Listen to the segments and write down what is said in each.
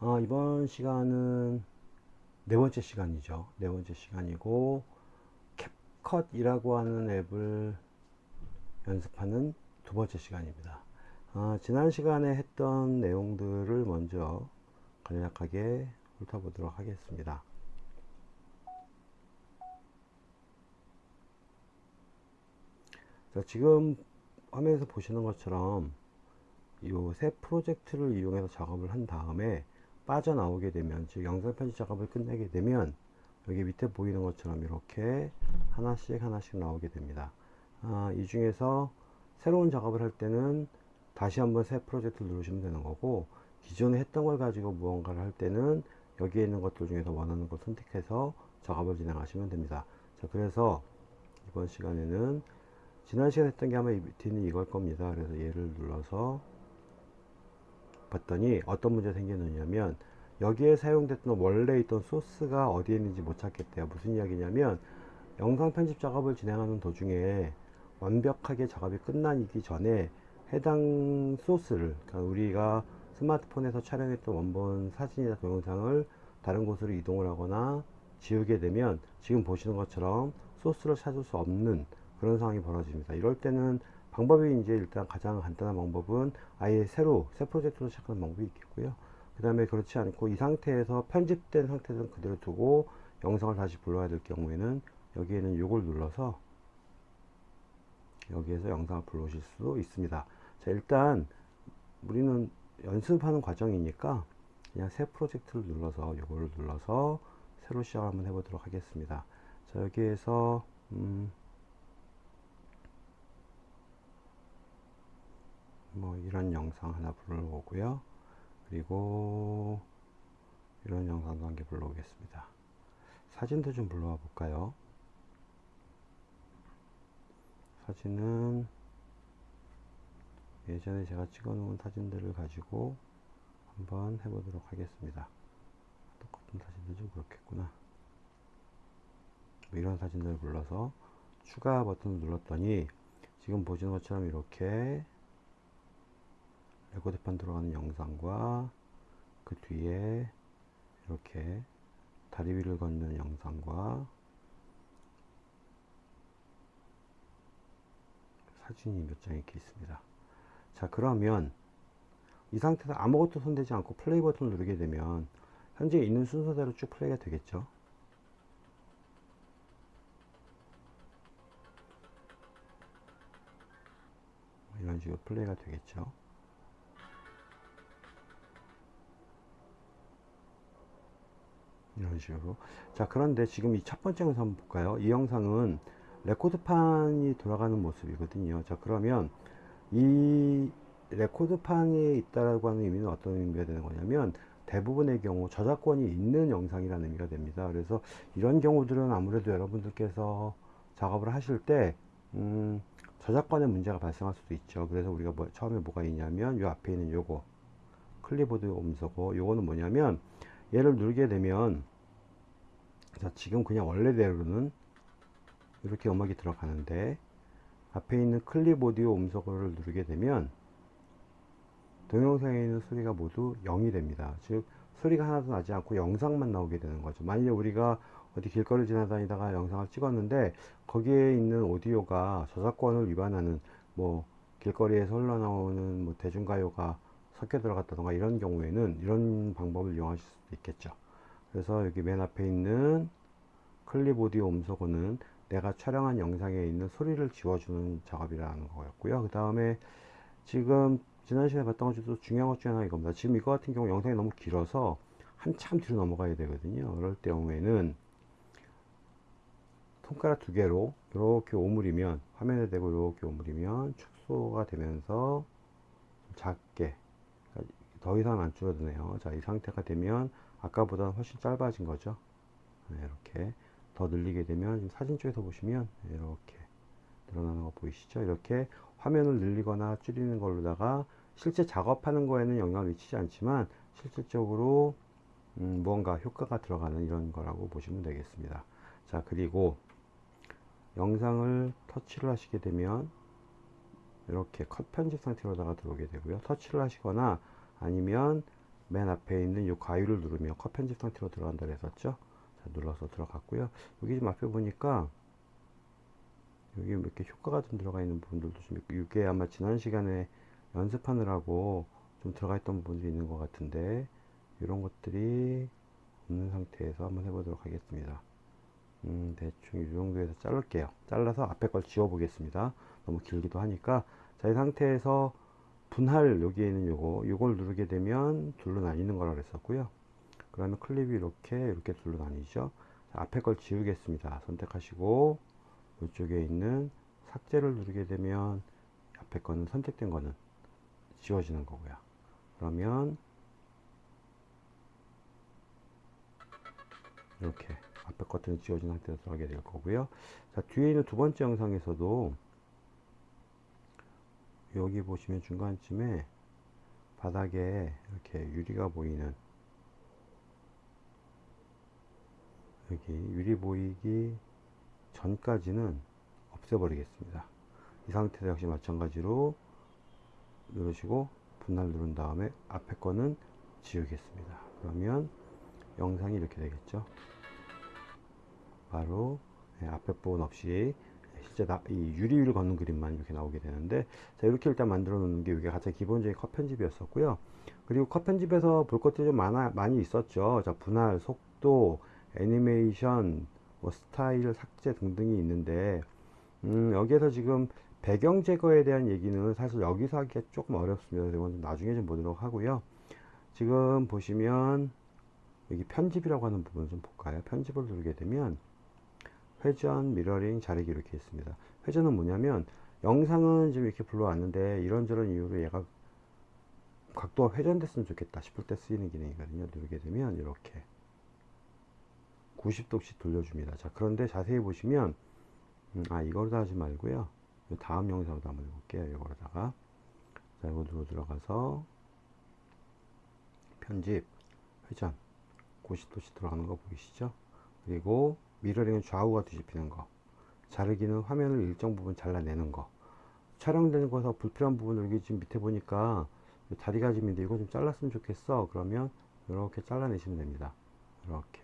어, 이번 시간은 네 번째 시간이죠. 네 번째 시간이고 캡컷이라고 하는 앱을 연습하는 두 번째 시간입니다. 어, 지난 시간에 했던 내용들을 먼저 간략하게 훑어보도록 하겠습니다. 자, 지금 화면에서 보시는 것처럼 이 새 프로젝트를 이용해서 작업을 한 다음에 빠져나오게 되면 즉 영상 편집 작업을 끝내게 되면 여기 밑에 보이는 것처럼 이렇게 하나씩 하나씩 나오게 됩니다. 아, 이 중에서 새로운 작업을 할 때는 다시 한번 새 프로젝트를 누르시면 되는 거고 기존에 했던 걸 가지고 무언가를 할 때는 여기에 있는 것들 중에서 원하는 걸 선택해서 작업을 진행하시면 됩니다. 자 그래서 이번 시간에는 지난 시간에 했던 게 아마 밑에는 이걸 겁니다. 그래서 얘를 눌러서 봤더니 어떤 문제 생겼느냐면 여기에 사용됐던 원래 있던 소스가 어디에 있는지 못 찾겠대요. 무슨 이야기냐면 영상 편집 작업을 진행하는 도중에 완벽하게 작업이 끝나기 전에 해당 소스를 그러니까 우리가 스마트폰에서 촬영했던 원본 사진이나 동영상을 다른 곳으로 이동을 하거나 지우게 되면 지금 보시는 것처럼 소스를 찾을 수 없는 그런 상황이 벌어집니다. 이럴 때는 방법이 이제 일단 가장 간단한 방법은 아예 새로 새 프로젝트로 시작하는 방법이 있겠고요. 그 다음에 그렇지 않고 이 상태에서 편집된 상태에서 그대로 두고 영상을 다시 불러야 될 경우에는 여기에는 이걸 눌러서 여기에서 영상을 불러오실 수 있습니다. 자 일단 우리는 연습하는 과정이니까 그냥 새 프로젝트를 눌러서 이거를 눌러서 새로 시작을 한번 해보도록 하겠습니다. 자 여기에서 음 뭐 이런 영상 하나 불러오고요. 그리고 이런 영상도 한 개 불러오겠습니다. 사진도 좀 불러와 볼까요? 사진은 예전에 제가 찍어 놓은 사진들을 가지고 한번 해보도록 하겠습니다. 똑같은 사진도 좀 그렇겠구나. 뭐 이런 사진들을 불러서 추가 버튼을 눌렀더니 지금 보시는 것처럼 이렇게 레코드판 들어가는 영상과 그 뒤에 이렇게 다리 위를 걷는 영상과 사진이 몇 장 이렇게 있습니다. 자 그러면 이 상태에서 아무것도 손대지 않고 플레이 버튼을 누르게 되면 현재 있는 순서대로 쭉 플레이가 되겠죠? 이런 식으로 플레이가 되겠죠 이런 식으로. 자 그런데 지금 이 첫 번째 영상 한번 볼까요? 이 영상은 레코드판이 돌아가는 모습이거든요. 자 그러면 이 레코드판에 있다라고 하는 의미는 어떤 의미가 되는 거냐면 대부분의 경우 저작권이 있는 영상이라는 의미가 됩니다. 그래서 이런 경우들은 아무래도 여러분들께서 작업을 하실 때 음, 저작권의 문제가 발생할 수도 있죠. 그래서 우리가 뭐, 처음에 뭐가 있냐면 이 앞에 있는 요거 클립 오디오 음소거 요거는 뭐냐면 얘를 누르게 되면 자 지금 그냥 원래대로는 이렇게 음악이 들어가는데 앞에 있는 클립 오디오 음소거를 누르게 되면 동영상에 있는 소리가 모두 0이 됩니다. 즉 소리가 하나도 나지 않고 영상만 나오게 되는 거죠. 만약에 우리가 어디 길거리 지나다니다가 영상을 찍었는데 거기에 있는 오디오가 저작권을 위반하는 뭐 길거리에서 흘러나오는 뭐 대중가요가 섞여 들어갔다던가 이런 경우에는 이런 방법을 이용하실 수도 있겠죠 그래서 여기 맨 앞에 있는 클립 오디오 음소거는 내가 촬영한 영상에 있는 소리를 지워주는 작업이라는 거였고요. 그 다음에 지금 지난 시간에 봤던 것 중에서 중요한 것 중에 하나 이겁니다. 지금 이거 같은 경우 영상이 너무 길어서 한참 뒤로 넘어가야 되거든요. 그럴 경우에는 손가락 두 개로 이렇게 오므리면 화면에 대고 이렇게 오므리면 축소가 되면서 작게 더 이상 안 줄어드네요. 자 이 상태가 되면 아까보다 훨씬 짧아진 거죠. 네, 이렇게 더 늘리게 되면 사진 쪽에서 보시면 이렇게 늘어나는 거 보이시죠? 이렇게 화면을 늘리거나 줄이는 걸로다가 실제 작업하는 거에는 영향을 미치지 않지만 실질적으로 음, 무언가 효과가 들어가는 이런 거라고 보시면 되겠습니다. 자 그리고 영상을 터치를 하시게 되면 이렇게 컷 편집 상태로다가 들어오게 되고요. 터치를 하시거나 아니면 맨 앞에 있는 이 가위를 누르면 컷 편집 상태로 들어간다 그랬었죠? 자 눌러서 들어갔고요. 여기 지금 앞에 보니까 여기 이렇게 효과가 좀 들어가 있는 부분들도 좀 있고 이게 아마 지난 시간에 연습하느라고 좀 들어가 있던 부분들이 있는 것 같은데 이런 것들이 없는 상태에서 한번 해보도록 하겠습니다. 음, 대충 이 정도에서 자를게요. 잘라서 앞에 걸 지워 보겠습니다. 너무 길기도 하니까. 자 이 상태에서 분할 여기에 있는 요거 요걸 누르게 되면 둘로 나뉘는 거라 그랬었고요. 그러면 클립이 이렇게 이렇게 둘로 나뉘죠. 자, 앞에 걸 지우겠습니다. 선택하시고 이쪽에 있는 삭제를 누르게 되면 앞에 거는 선택된 거는 지워지는 거고요. 그러면 이렇게 앞에 것들은 지워진 상태로 들어가게 될 거고요. 자 뒤에 있는 두 번째 영상에서도 여기 보시면 중간쯤에 바닥에 이렇게 유리가 보이는 여기 유리 보이기 전까지는 없애버리겠습니다. 이 상태도 역시 마찬가지로 누르시고 분할 누른 다음에 앞에 거는 지우겠습니다. 그러면 영상이 이렇게 되겠죠? 바로 예, 앞에 부분 없이 나, 이 유리를 걷는 그림만 이렇게 나오게 되는데 자 이렇게 일단 만들어 놓는 게 이게 가장 기본적인 컷 편집이었었고요. 그리고 컷 편집에서 볼 것들이 좀 많아, 많이 있었죠. 자 분할 속도 애니메이션 뭐 스타일 삭제 등등이 있는데 음, 여기에서 지금 배경 제거에 대한 얘기는 사실 여기서 하기가 조금 어렵습니다. 이건 좀 나중에 좀 보도록 하고요. 지금 보시면 여기 편집이라고 하는 부분을 좀 볼까요? 편집을 누르게 되면 회전, 미러링, 자르기 이렇게 있습니다. 회전은 뭐냐면 영상은 지금 이렇게 불러왔는데 이런저런 이유로 얘가 각도가 회전됐으면 좋겠다 싶을 때 쓰이는 기능이거든요. 누르게 되면 이렇게 90도씩 돌려줍니다. 자 그런데 자세히 보시면 음, 아 이거로 다 하지 말고요. 다음 영상으로 한번 해볼게요. 이거로다가 자 이거 누로 들어가서 편집 회전 90도씩 들어가는 거 보이시죠? 그리고 미러링은 좌우가 뒤집히는 거 자르기는 화면을 일정 부분 잘라내는 거. 촬영되는 거서 불필요한 부분을 여기 지금 밑에 보니까 다리가 지금 있는데 이거 좀 잘랐으면 좋겠어. 그러면 이렇게 잘라내시면 됩니다. 이렇게.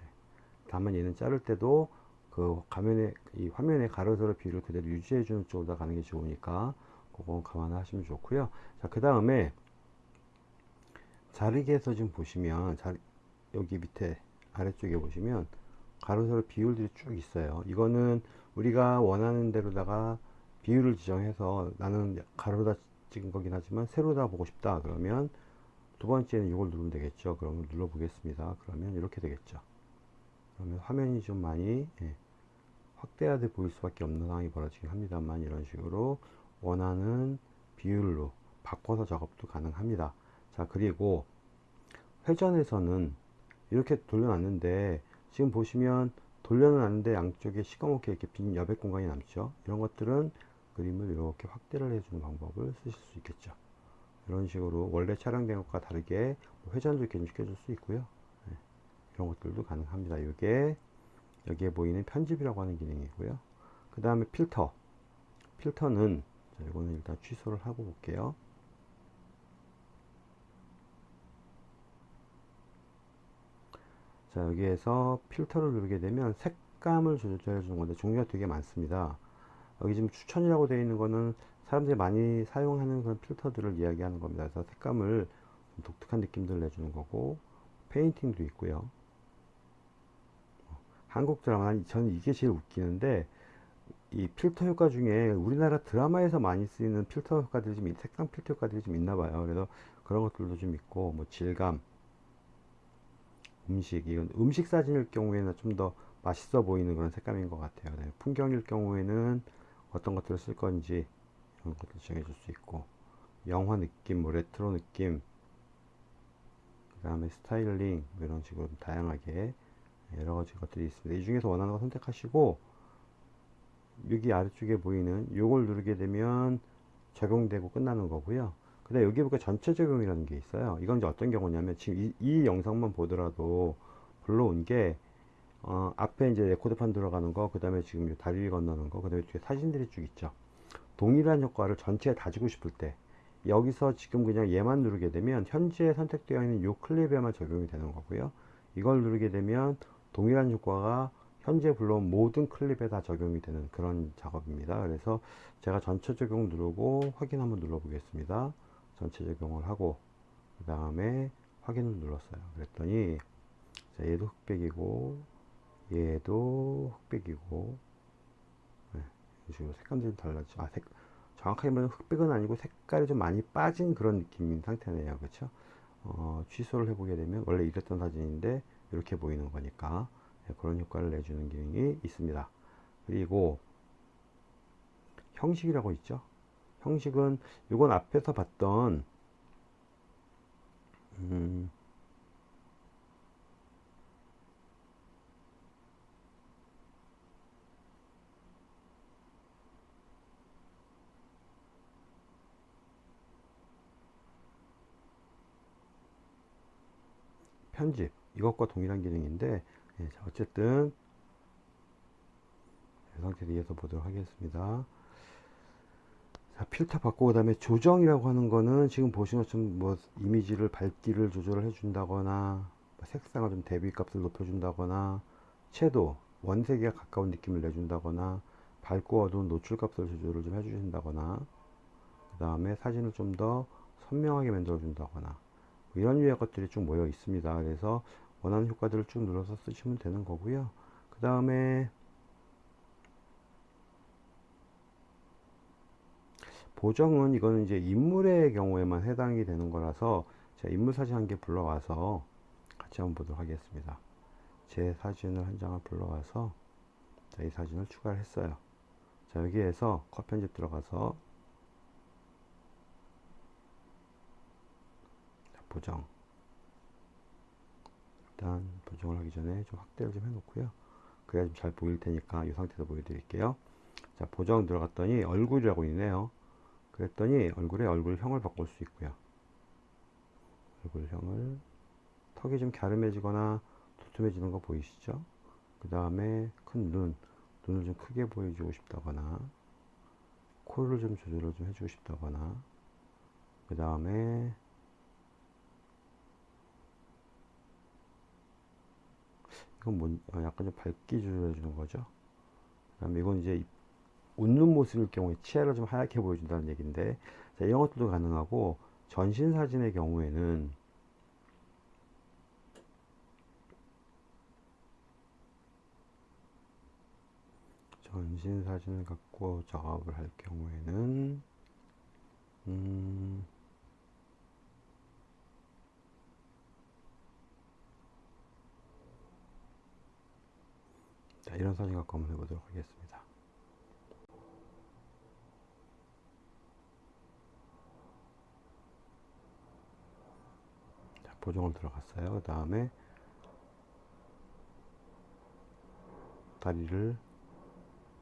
다만 얘는 자를 때도 그 화면에 이 화면의 가로세로 비율을 그대로 유지해 주는 쪽으로 가는 게 좋으니까 그거 감안하시면 좋고요. 자그 다음에 자르기에서 지금 보시면 자, 여기 밑에 아래쪽에 보시면 가로세로 비율들이 쭉 있어요. 이거는 우리가 원하는 대로다가 비율을 지정해서 나는 가로다 찍은 거긴 하지만 세로다 보고 싶다 그러면 두 번째는 이걸 누르면 되겠죠. 그러면 눌러 보겠습니다. 그러면 이렇게 되겠죠. 그러면 화면이 좀 많이 예, 확대하게 보일 수밖에 없는 상황이 벌어지긴 합니다만 이런 식으로 원하는 비율로 바꿔서 작업도 가능합니다. 자 그리고 회전에서는 이렇게 돌려놨는데 지금 보시면 돌려놨는데 양쪽에 시커멓게 이렇게 빈 여백 공간이 남죠. 이런 것들은 그림을 이렇게 확대를 해주는 방법을 쓰실 수 있겠죠. 이런 식으로 원래 촬영된 것과 다르게 회전도 이렇게 시켜줄 수 있고요. 네. 이런 것들도 가능합니다. 이게 여기에 보이는 편집이라고 하는 기능이고요. 그 다음에 필터. 필터는 자, 이거는 일단 취소를 하고 볼게요 자 여기에서 필터를 누르게 되면 색감을 조절해 주는 건데 종류가 되게 많습니다. 여기 지금 추천이라고 되어 있는 거는 사람들이 많이 사용하는 그런 필터들을 이야기하는 겁니다. 그래서 색감을 독특한 느낌들을 내주는 거고 페인팅도 있고요. 한국 드라마 저는 이게 제일 웃기는데 이 필터 효과 중에 우리나라 드라마에서 많이 쓰이는 필터 효과들이 좀 색상 필터 효과들이 좀 있나 봐요. 그래서 그런 것들도 좀 있고 뭐 질감 음식 이건 음식 사진일 경우에는 좀 더 맛있어 보이는 그런 색감인 것 같아요. 네, 풍경일 경우에는 어떤 것들을 쓸 건지 이런 것들 정해줄 수 있고 영화 느낌 뭐 레트로 느낌 그 다음에 스타일링 뭐 이런 식으로 다양하게 여러 가지 것들이 있습니다. 이 중에서 원하는 거 선택하시고 여기 아래쪽에 보이는 요걸 누르게 되면 적용되고 끝나는 거고요 근데 여기 보니까 전체 적용이라는 게 있어요 이건 이제 어떤 경우냐면 지금 이, 이 영상만 보더라도 불러온 게 어, 앞에 이제 레코드판 들어가는 거, 그 다음에 지금 다리 건너는 거, 그 다음에 뒤에 사진들이 쭉 있죠. 동일한 효과를 전체에 다 주고 싶을 때, 여기서 지금 그냥 얘만 누르게 되면 현재 선택되어 있는 이 클립에만 적용이 되는 거고요. 이걸 누르게 되면 동일한 효과가 현재 불러온 모든 클립에 다 적용이 되는 그런 작업입니다. 그래서 제가 전체 적용 누르고 확인 한번 눌러 보겠습니다. 전체 적용을 하고 그 다음에 확인을 눌렀어요. 그랬더니 자, 얘도 흑백이고 얘도 흑백이고 네, 색감들이 달라지죠. 아, 색, 정확하게 말하면 흑백은 아니고 색깔이 좀 많이 빠진 그런 느낌인 상태네요. 그렇죠? 어, 취소를 해보게 되면 원래 이랬던 사진인데 이렇게 보이는 거니까 네, 그런 효과를 내주는 기능이 있습니다. 그리고 형식이라고 있죠. 형식은 이건 앞에서 봤던 음, 편집 이것과 동일한 기능인데 예, 자, 어쨌든 이 상태로 이어서 보도록 하겠습니다. 자, 필터 바꾸고 그 다음에 조정이라고 하는 거는 지금 보시는 것처럼 뭐 이미지를 밝기를 조절을 해준다거나 뭐 색상을 좀 대비 값을 높여준다거나 채도 원색에 가까운 느낌을 내준다거나 밝고 어두운 노출 값을 조절을 좀 해주신다거나 그 다음에 사진을 좀 더 선명하게 만들어 준다거나 뭐 이런 유의 것들이 쭉 모여 있습니다. 그래서 원하는 효과들을 쭉 눌러서 쓰시면 되는 거고요. 그 다음에 보정은 이거는 이제 인물의 경우에만 해당이 되는 거라서 제가 인물 사진 한 개 불러와서 같이 한번 보도록 하겠습니다. 제 사진을 한 장을 불러와서 자, 이 사진을 추가를 했어요. 자, 여기에서 컷 편집 들어가서 자, 보정 일단 보정을 하기 전에 좀 확대를 좀 해놓고요. 그래야 좀 잘 보일 테니까 이 상태에서 보여드릴게요. 자, 보정 들어갔더니 얼굴이라고 있네요. 그랬더니 얼굴에 얼굴형을 바꿀 수 있고요. 얼굴형을 턱이 좀 갸름해지거나 두툼해지는 거 보이시죠? 그 다음에 큰 눈, 눈을 좀 크게 보여주고 싶다거나 코를 좀 조절을 좀 해주고 싶다거나 그 다음에 이건 뭐, 어, 약간 좀 밝기 조절해 주는 거죠. 그 다음에 이건 이제 웃는 모습일 경우에 치아를 좀 하얗게 보여준다는 얘기인데 자, 이런 것들도 가능하고 전신 사진의 경우에는 전신 사진을 갖고 작업을 할 경우에는 음, 자, 이런 사진 갖고 한번 해보도록 하겠습니다. 자, 보정을 들어갔어요. 그 다음에 다리를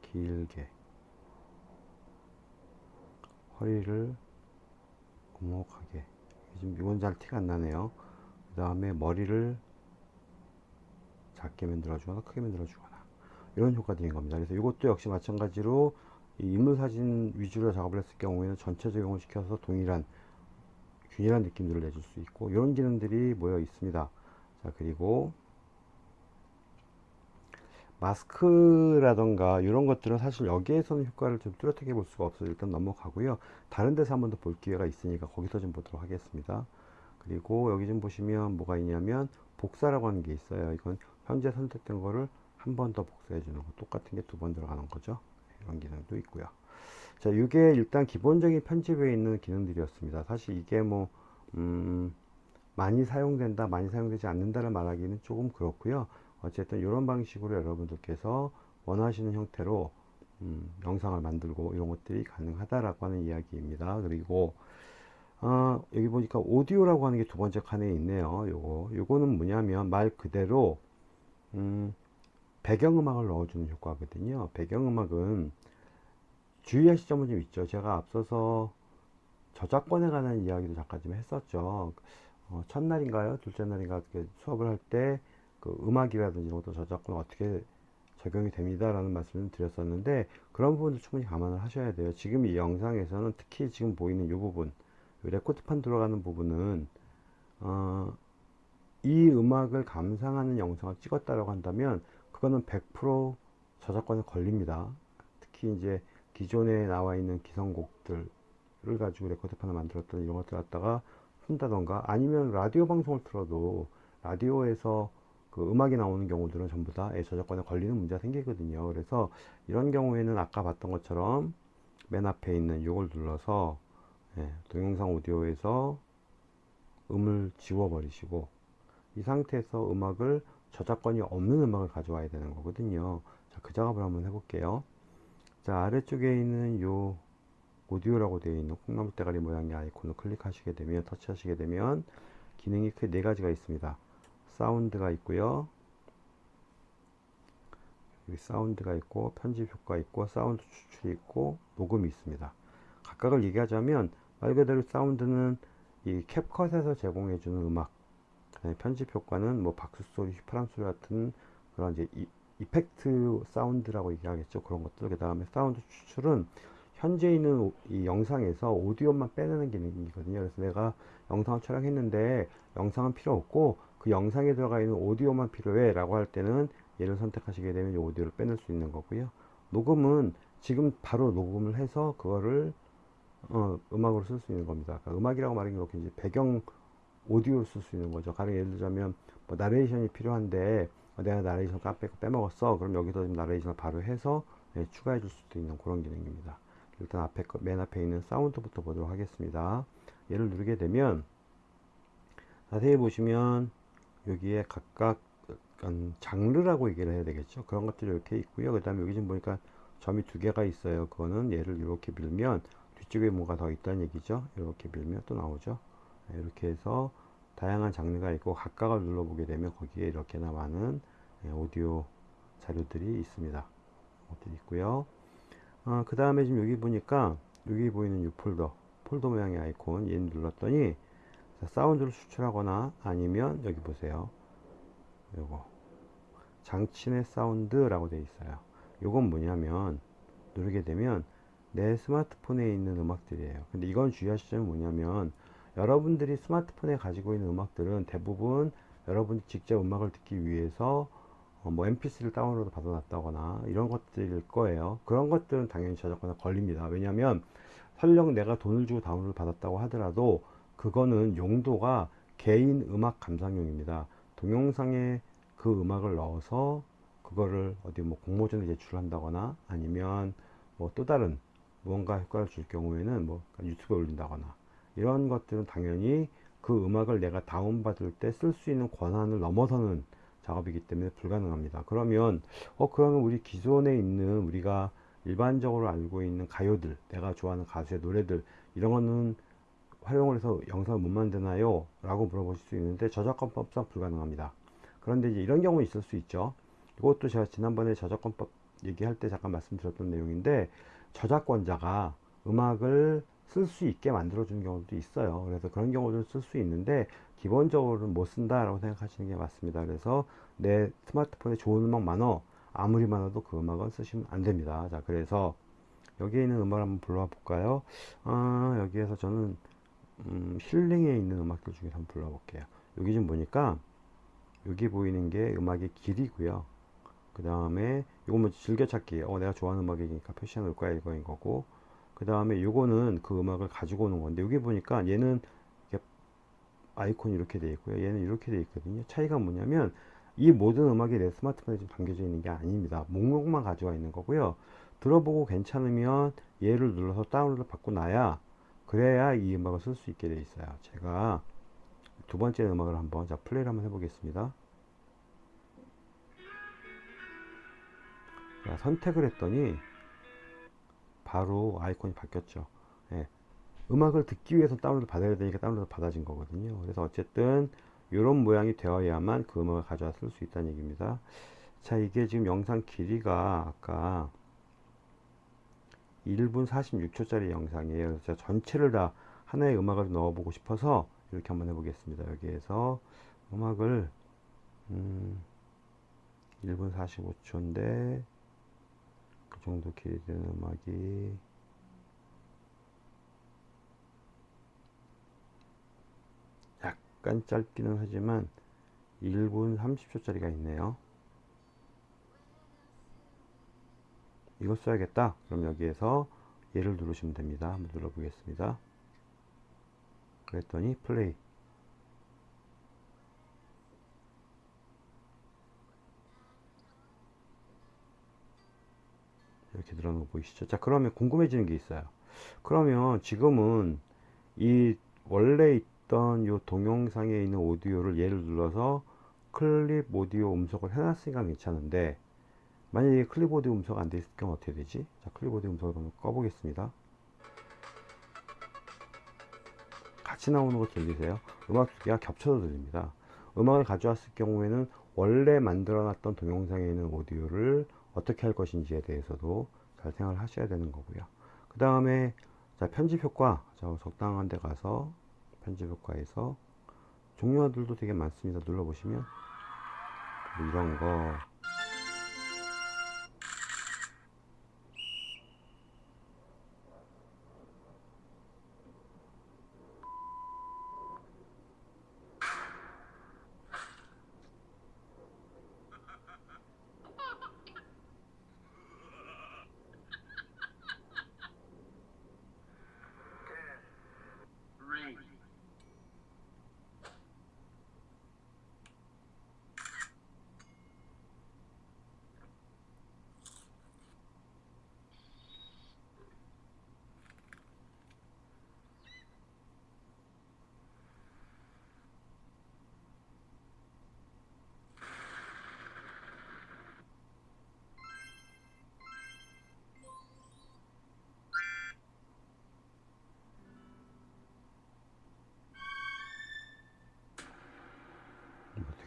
길게 허리를 오목하게 지금 이건 잘 티가 안 나네요. 그 다음에 머리를 작게 만들어 주거나 크게 만들어 주거나 이런 효과들인 겁니다. 그래서 이것도 역시 마찬가지로 인물 사진 위주로 작업을 했을 경우에는 전체 적용을 시켜서 동일한 균일한 느낌들을 내줄 수 있고 이런 기능들이 모여 있습니다. 자 그리고 마스크라던가 이런 것들은 사실 여기에서는 효과를 좀 뚜렷하게 볼 수가 없어서 일단 넘어가고요. 다른 데서 한 번 더 볼 기회가 있으니까 거기서 좀 보도록 하겠습니다. 그리고 여기 좀 보시면 뭐가 있냐면 복사라고 하는 게 있어요. 이건 현재 선택된 거를 한 번 더 복사해 주는 거 똑같은 게 두 번 들어가는 거죠. 이런 기능도 있고요. 자, 이게 일단 기본적인 편집에 있는 기능들이었습니다. 사실 이게 뭐 음, 많이 사용된다, 많이 사용되지 않는다를 말하기는 조금 그렇고요. 어쨌든 이런 방식으로 여러분들께서 원하시는 형태로 음, 영상을 만들고 이런 것들이 가능하다라고 하는 이야기입니다. 그리고 어, 여기 보니까 오디오라고 하는 게 두 번째 칸에 있네요. 요거 요거는 뭐냐면 말 그대로 음, 배경음악을 넣어주는 효과거든요. 배경음악은 주의하실 점은 좀 있죠. 제가 앞서서 저작권에 관한 이야기도 잠깐 좀 했었죠. 어, 첫날인가요? 둘째 날인가 수업을 할 때 그 음악이라든지 이런 것도 저작권 어떻게 적용이 됩니다. 라는 말씀을 드렸었는데 그런 부분도 충분히 감안을 하셔야 돼요. 지금 이 영상에서는 특히 지금 보이는 이 부분 레코드판 들어가는 부분은 어, 이 음악을 감상하는 영상을 찍었다라고 한다면 그거는 100% 저작권에 걸립니다. 특히 이제 기존에 나와 있는 기성곡들을 가지고 레코드판을 만들었던 이런 것들 갖다가 쓴다던가 아니면 라디오 방송을 틀어도 라디오에서 그 음악이 나오는 경우들은 전부 다 저작권에 걸리는 문제가 생기거든요. 그래서 이런 경우에는 아까 봤던 것처럼 맨 앞에 있는 이걸 눌러서 예, 동영상 오디오에서 음을 지워 버리시고 이 상태에서 음악을 저작권이 없는 음악을 가져와야 되는 거거든요. 자, 그 작업을 한번 해볼게요. 자, 아래쪽에 있는 요 오디오라고 되어 있는 콩나물 대가리 모양의 아이콘을 클릭하시게 되면 터치하시게 되면 기능이 크게 네 가지가 있습니다. 사운드가 있고요. 여기 사운드가 있고 편집 효과 있고 사운드 추출이 있고 녹음이 있습니다. 각각을 얘기하자면 말 그대로 사운드는 이 캡컷에서 제공해주는 음악 편집 효과는 뭐 박수 소리, 휘파람 소리 같은 그런 이제 이, effect sound라고 얘기하겠죠. 그런 것들. 그 다음에 사운드 추출은 현재 있는 이 영상에서 오디오만 빼내는 기능이거든요. 그래서 내가 영상을 촬영했는데 영상은 필요 없고 그 영상에 들어가 있는 오디오만 필요해 라고 할 때는 얘를 선택하시게 되면 이 오디오를 빼낼 수 있는 거고요. 녹음은 지금 바로 녹음을 해서 그거를 어, 음악으로 쓸 수 있는 겁니다. 그러니까 음악이라고 말하는 게 이제 배경 오디오를 쓸 수 있는 거죠. 가령 예를 들자면 뭐 나레이션이 필요한데 어, 내가 나레이션 까빼고 빼먹었어. 그럼 여기서 지금 나레이션을 바로 해서 네, 추가해 줄 수도 있는 그런 기능입니다. 일단 앞에 맨 앞에 있는 사운드부터 보도록 하겠습니다. 얘를 누르게 되면 자세히 보시면 여기에 각각 장르라고 얘기를 해야 되겠죠. 그런 것들이 이렇게 있고요. 그 다음에 여기 지금 보니까 점이 두 개가 있어요. 그거는 얘를 이렇게 밀면 뒤쪽에 뭐가 더 있다는 얘기죠. 이렇게 밀면 또 나오죠. 네, 이렇게 해서 다양한 장르가 있고 각각을 눌러보게 되면 거기에 이렇게나 많은 네, 오디오 자료들이 있습니다. 것들이 있고요. 어, 그 다음에 지금 여기 보니까 여기 보이는 이 폴더 폴더 모양의 아이콘 얘는 눌렀더니 사운드를 수출하거나 아니면 여기 보세요. 요거 장치 내 사운드라고 되어 있어요. 요건 뭐냐면 누르게 되면 내 스마트폰에 있는 음악들이에요. 근데 이건 주의하실 점이 뭐냐면 여러분들이 스마트폰에 가지고 있는 음악들은 대부분 여러분이 직접 음악을 듣기 위해서 어뭐 mp3를 다운로드 받아놨다거나 이런 것들일 거예요. 그런 것들은 당연히 저작권에 걸립니다. 왜냐하면 설령 내가 돈을 주고 다운로드 받았다고 하더라도 그거는 용도가 개인 음악 감상용입니다. 동영상에 그 음악을 넣어서 그거를 어디 뭐 공모전에 제출한다거나 아니면 뭐 또 다른 무언가 효과를 줄 경우에는 뭐 유튜브에 올린다거나 이런 것들은 당연히 그 음악을 내가 다운받을 때 쓸 수 있는 권한을 넘어서는 작업이기 때문에 불가능합니다. 그러면 어 그러면 우리 기존에 있는 우리가 일반적으로 알고 있는 가요들 내가 좋아하는 가수의 노래들 이런 거는 활용을 해서 영상을 못 만드나요? 라고 물어보실 수 있는데 저작권법상 불가능합니다. 그런데 이제 이런 경우 있을 수 있죠. 이것도 제가 지난번에 저작권법 얘기할 때 잠깐 말씀드렸던 내용인데 저작권자가 음악을 쓸 수 있게 만들어 주는 경우도 있어요. 그래서 그런 경우도 쓸수 있는데 기본적으로는 못 쓴다 라고 생각하시는 게 맞습니다. 그래서 내 스마트폰에 좋은 음악 많어. 아무리 많아도 그 음악은 쓰시면 안 됩니다. 자 그래서 여기에 있는 음악을 한번 불러 볼까요? 아, 여기에서 저는 음, 힐링에 있는 음악들 중에서 한번 불러 볼게요. 여기 좀 보니까 여기 보이는 게 음악의 길이고요. 그 다음에 이거 뭐 즐겨찾기. 어 내가 좋아하는 음악이니까 표시해 놓을 거야 이거인 거고 그 다음에 요거는 그 음악을 가지고 오는 건데 여기 보니까 얘는 아이콘이 이렇게 되어 있고요. 얘는 이렇게 되어 있거든요. 차이가 뭐냐면 이 모든 음악이 내 스마트폰에 지금 담겨져 있는 게 아닙니다. 목록만 가져와 있는 거고요. 들어보고 괜찮으면 얘를 눌러서 다운로드 받고 나야 그래야 이 음악을 쓸 수 있게 되어 있어요. 제가 두 번째 음악을 한번 자 플레이를 한번 해보겠습니다. 선택을 했더니 바로 아이콘이 바뀌었죠. 예. 음악을 듣기 위해서 다운로드 받아야 되니까 다운로드 받아진 거거든요. 그래서 어쨌든 이런 모양이 되어야만 그 음악을 가져와 쓸수 있다는 얘기입니다. 자, 이게 지금 영상 길이가 아까 1분 46초짜리 영상이에요. 그래서 제가 전체를 다 하나의 음악을 넣어보고 싶어서 이렇게 한번 해보겠습니다. 여기에서 음악을 음, 1분 45초인데 정도 길이 되는 음악이. 약간 짧기는 하지만 1분 30초짜리가 있네요. 이거 써야겠다. 그럼 여기에서 얘를 누르시면 됩니다. 한번 눌러 보겠습니다. 그랬더니 플레이 이렇게 늘어나는 거 보이시죠 자 그러면 궁금해지는 게 있어요 그러면 지금은 이 원래 있던 요 동영상에 있는 오디오를 얘를 눌러서 클립 오디오 음속을 해놨으니까 괜찮은데 만약에 클립 오디오 음소거 안돼 있을 경우 어떻게 되지? 자, 클립 오디오 음소거를 한번 꺼보겠습니다. 같이 나오는 거 들리세요? 음악 두 개가 겹쳐서 들립니다. 음악을 가져왔을 경우에는 원래 만들어놨던 동영상에 있는 오디오를 어떻게 할 것인지에 대해서도 잘 생각을 하셔야 되는 거고요. 그 다음에 자 편집 효과 자 적당한 데 가서 편집 효과에서 종류들도 되게 많습니다. 눌러보시면 뭐 이런 거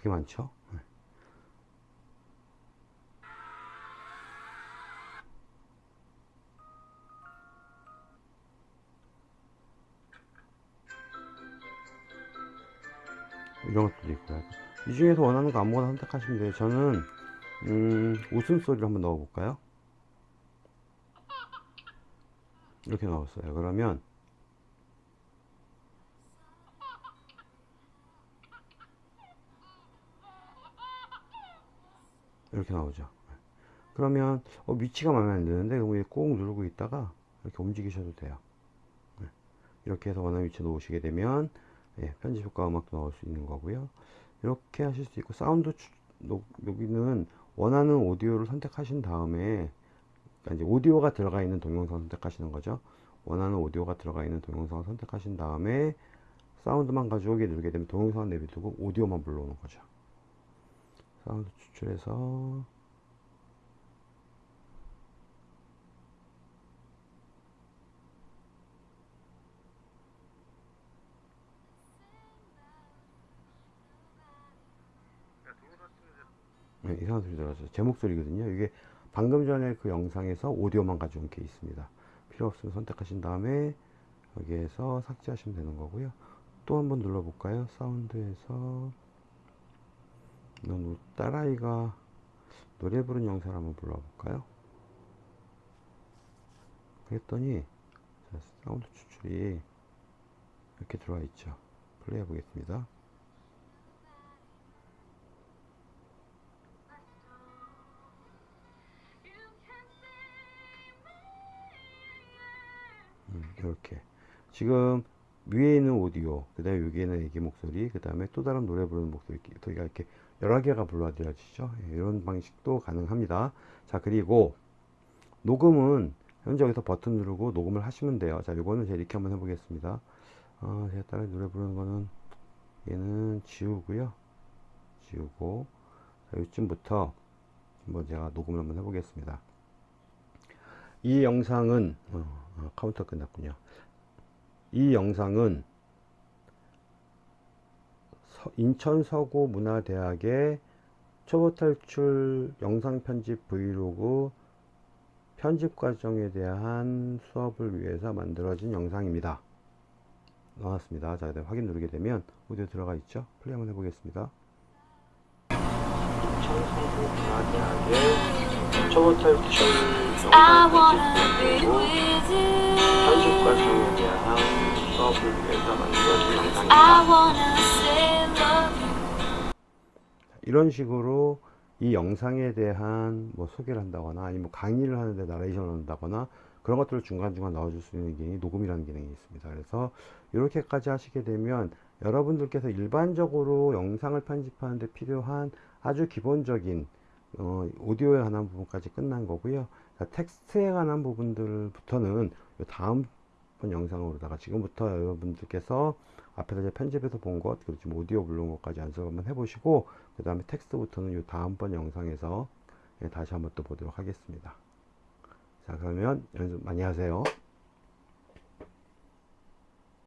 되게 많죠? 네. 이런 것도 있고요. 이 중에서 원하는 거 아무거나 선택하시면 돼요. 저는 음, 웃음소리를 한번 넣어 볼까요? 이렇게 나왔어요. 그러면 이렇게 나오죠. 그러면 어, 위치가 마음에 안 드는데 그럼 꾹 누르고 있다가 이렇게 움직이셔도 돼요. 네. 이렇게 해서 원하는 위치에 놓으시게 되면 예, 편집 효과 음악도 나올 수 있는 거고요. 이렇게 하실 수 있고 사운드 추, 노, 여기는 원하는 오디오를 선택하신 다음에 그러니까 이제 오디오가 들어가 있는 동영상 선택하시는 거죠. 원하는 오디오가 들어가 있는 동영상을 선택하신 다음에 사운드만 가져오게 누르게 되면 동영상은 내비두고 오디오만 불러오는 거죠. 사운드 추출해서 네, 이상한 소리 들어서 제 목소리거든요. 이게 방금 전에 그 영상에서 오디오만 가져온 게 있습니다. 필요 없으면 선택하신 다음에 여기에서 삭제하시면 되는 거고요. 또 한번 눌러볼까요? 사운드에서 이건 딸아이가 노래 부른 영상을 한번 불러볼까요? 그랬더니 자, 사운드 추출이 이렇게 들어와 있죠. 플레이 해 보겠습니다. 음, 이렇게 지금 위에 있는 오디오 그 다음에 여기에는 애기 목소리 그 다음에 또 다른 노래 부르는 목소리 저희가 이렇게 여러 개가 불러들여지죠. 예, 이런 방식도 가능합니다. 자 그리고 녹음은 현재 여기서 버튼 누르고 녹음을 하시면 돼요. 자 요거는 제가 이렇게 한번 해보겠습니다. 아, 제가 따라 노래 부르는 거는 얘는 지우고요. 지우고. 자, 요쯤부터 한번 제가 녹음을 한번 해보겠습니다. 이 영상은 어, 어, 카운터 끝났군요. 이 영상은 서, 인천 서구 문화대학의 초보 탈출 영상 편집 브이로그 편집 과정에 대한 수업을 위해서 만들어진 영상입니다. 나왔습니다. 자, 확인 누르게 되면 오디오 들어가 있죠? 플레이 한번 해보겠습니다. 인천 서구 문화대학의 초보 탈출 영상 편집 브이로그 편집 과정에 대한 수업 사업을 위해서 만들어진 영상입니다. 이런 식으로 이 영상에 대한 뭐 소개를 한다거나 아니면 뭐 강의를 하는데 나레이션을 한다거나 그런 것들을 중간중간 넣어줄 수 있는 기능이 녹음이라는 기능이 있습니다. 그래서 이렇게까지 하시게 되면 여러분들께서 일반적으로 영상을 편집하는 데 필요한 아주 기본적인 어, 오디오에 관한 부분까지 끝난 거고요. 자, 텍스트에 관한 부분들부터는 요 다음 번 영상으로다가 지금부터 여러분들께서 앞에서 이제 편집해서 본 것, 그리고 지금 오디오 부른 것까지 연습 한번 해보시고, 그 다음에 텍스트부터는 요 다음번 영상에서 예, 다시 한번 또 보도록 하겠습니다. 자, 그러면 연습 많이 하세요.